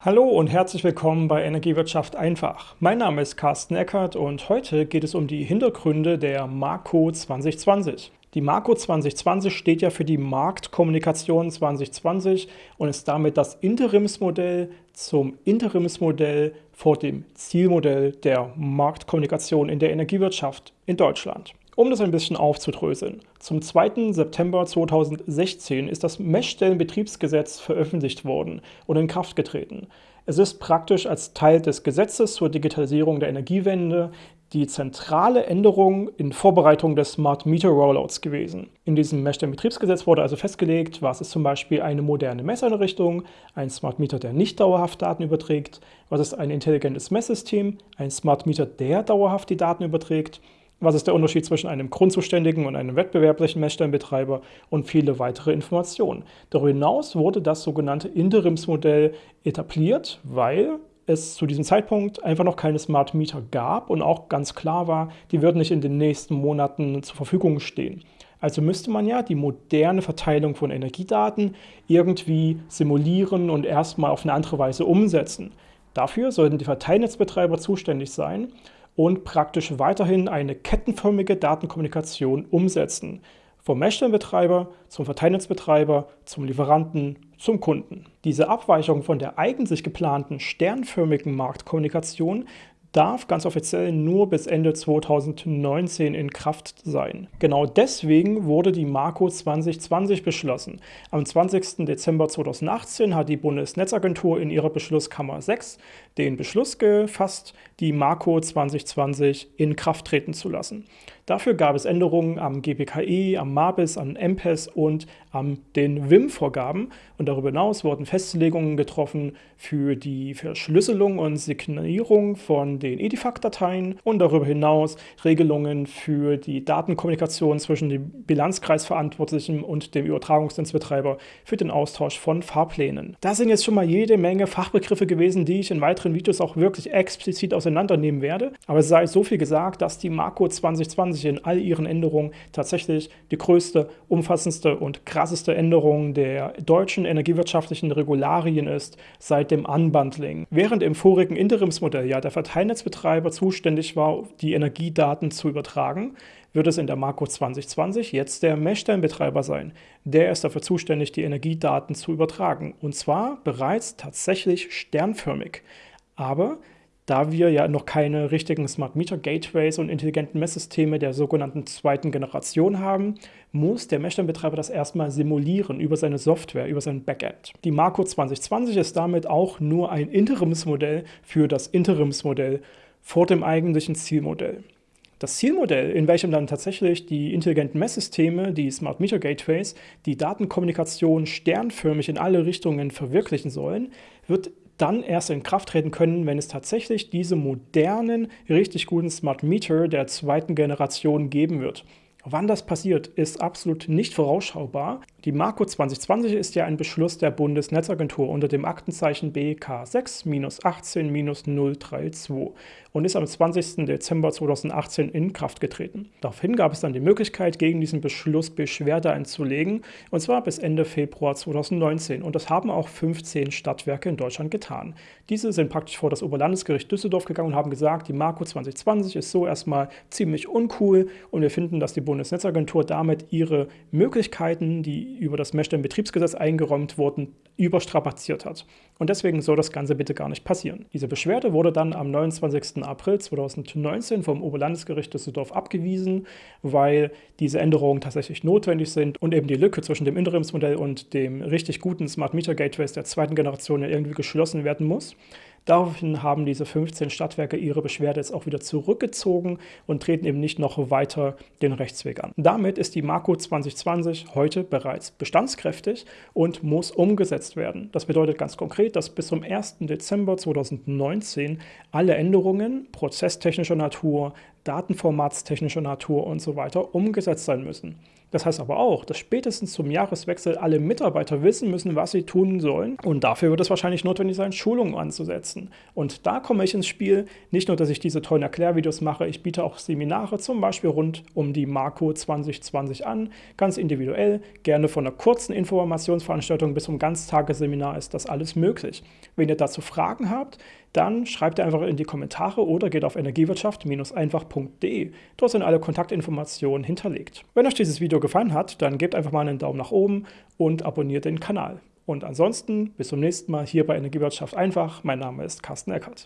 Hallo und herzlich willkommen bei Energiewirtschaft einfach. Mein Name ist Carsten Eckert und heute geht es um die Hintergründe der Marco 2020. Die Marco 2020 steht ja für die Marktkommunikation 2020 und ist damit das Interimsmodell zum Interimsmodell vor dem Zielmodell der Marktkommunikation in der Energiewirtschaft in Deutschland. Um das ein bisschen aufzudröseln. Zum 2. September 2016 ist das Messstellenbetriebsgesetz veröffentlicht worden und in Kraft getreten. Es ist praktisch als Teil des Gesetzes zur Digitalisierung der Energiewende die zentrale Änderung in Vorbereitung des Smart Meter Rollouts gewesen. In diesem Messstellenbetriebsgesetz wurde also festgelegt, was ist zum Beispiel eine moderne Messeinrichtung, ein Smart Meter, der nicht dauerhaft Daten überträgt, was ist ein intelligentes Messsystem, ein Smart Meter, der dauerhaft die Daten überträgt, was ist der Unterschied zwischen einem grundzuständigen und einem wettbewerblichen Messstellenbetreiber und viele weitere Informationen. Darüber hinaus wurde das sogenannte Interimsmodell etabliert, weil es zu diesem Zeitpunkt einfach noch keine Smart Meter gab und auch ganz klar war, die würden nicht in den nächsten Monaten zur Verfügung stehen. Also müsste man ja die moderne Verteilung von Energiedaten irgendwie simulieren und erstmal auf eine andere Weise umsetzen. Dafür sollten die Verteilnetzbetreiber zuständig sein und praktisch weiterhin eine kettenförmige Datenkommunikation umsetzen. Vom Messstellenbetreiber zum Verteilnetzbetreiber, zum Lieferanten, zum Kunden. Diese Abweichung von der eigentlich geplanten sternförmigen Marktkommunikation darf ganz offiziell nur bis Ende 2019 in Kraft sein. Genau deswegen wurde die Marco 2020 beschlossen. Am 20. Dezember 2018 hat die Bundesnetzagentur in ihrer Beschlusskammer 6 den Beschluss gefasst, die Marco 2020 in Kraft treten zu lassen. Dafür gab es Änderungen am GPKE, am MABIS, am MPES und an den WIM-Vorgaben. Und darüber hinaus wurden Festlegungen getroffen für die Verschlüsselung und Signierung von den Edifact-Dateien und darüber hinaus Regelungen für die Datenkommunikation zwischen dem Bilanzkreisverantwortlichen und dem Übertragungsnetzbetreiber für den Austausch von Fahrplänen. Da sind jetzt schon mal jede Menge Fachbegriffe gewesen, die ich in weiteren Videos auch wirklich explizit auseinandernehmen werde. Aber es sei so viel gesagt, dass die Marco 2020 sich in all ihren Änderungen tatsächlich die größte, umfassendste und krasseste Änderung der deutschen energiewirtschaftlichen Regularien ist seit dem Unbundling. Während im vorigen Interimsmodell ja der Verteilnetzbetreiber zuständig war, die Energiedaten zu übertragen, wird es in der Marco 2020 jetzt der Messstellenbetreiber sein. Der ist dafür zuständig, die Energiedaten zu übertragen. Und zwar bereits tatsächlich sternförmig. Aber da wir ja noch keine richtigen Smart Meter Gateways und intelligenten Messsysteme der sogenannten zweiten Generation haben, muss der Messstellenbetreiber das erstmal simulieren über seine Software, über sein Backend. Die Marco 2020 ist damit auch nur ein Interimsmodell für das Interimsmodell vor dem eigentlichen Zielmodell. Das Zielmodell, in welchem dann tatsächlich die intelligenten Messsysteme, die Smart Meter Gateways, die Datenkommunikation sternförmig in alle Richtungen verwirklichen sollen, wird dann erst in Kraft treten können, wenn es tatsächlich diese modernen, richtig guten Smart Meter der zweiten Generation geben wird. Wann das passiert, ist absolut nicht vorausschaubar. Die Marco 2020 ist ja ein Beschluss der Bundesnetzagentur unter dem Aktenzeichen BK6-18-032 und ist am 20. Dezember 2018 in Kraft getreten. Daraufhin gab es dann die Möglichkeit, gegen diesen Beschluss Beschwerde einzulegen, und zwar bis Ende Februar 2019. Und das haben auch 15 Stadtwerke in Deutschland getan. Diese sind praktisch vor das Oberlandesgericht Düsseldorf gegangen und haben gesagt, die Marco 2020 ist so erstmal ziemlich uncool und wir finden, dass die Bundesnetzagentur damit ihre Möglichkeiten, die über das Messstellenbetriebsgesetz eingeräumt wurden, überstrapaziert hat. Und deswegen soll das Ganze bitte gar nicht passieren. Diese Beschwerde wurde dann am 29. April 2019 vom Oberlandesgericht Düsseldorf abgewiesen, weil diese Änderungen tatsächlich notwendig sind und eben die Lücke zwischen dem Interimsmodell und dem richtig guten Smart Meter Gateways der zweiten Generation irgendwie geschlossen werden muss. Daraufhin haben diese 15 Stadtwerke ihre Beschwerde jetzt auch wieder zurückgezogen und treten eben nicht noch weiter den Rechtsweg an. Damit ist die Marco 2020 heute bereits bestandskräftig und muss umgesetzt werden. Das bedeutet ganz konkret, dass bis zum 1. Dezember 2019 alle Änderungen prozesstechnischer Natur, datenformatstechnischer Natur und so weiter umgesetzt sein müssen. Das heißt aber auch, dass spätestens zum Jahreswechsel alle Mitarbeiter wissen müssen, was sie tun sollen. Und dafür wird es wahrscheinlich notwendig sein, Schulungen anzusetzen. Und da komme ich ins Spiel. Nicht nur, dass ich diese tollen Erklärvideos mache, ich biete auch Seminare zum Beispiel rund um die Marco 2020 an, ganz individuell. Gerne von einer kurzen Informationsveranstaltung bis zum Ganztagesseminar ist das alles möglich. Wenn ihr dazu Fragen habt, dann schreibt ihr einfach in die Kommentare oder geht auf energiewirtschaft-einfach.de. Dort sind alle Kontaktinformationen hinterlegt. Wenn euch dieses Video gefallen hat, dann gebt einfach mal einen Daumen nach oben und abonniert den Kanal. Und ansonsten bis zum nächsten Mal hier bei Energiewirtschaft einfach. Mein Name ist Carsten Eckert.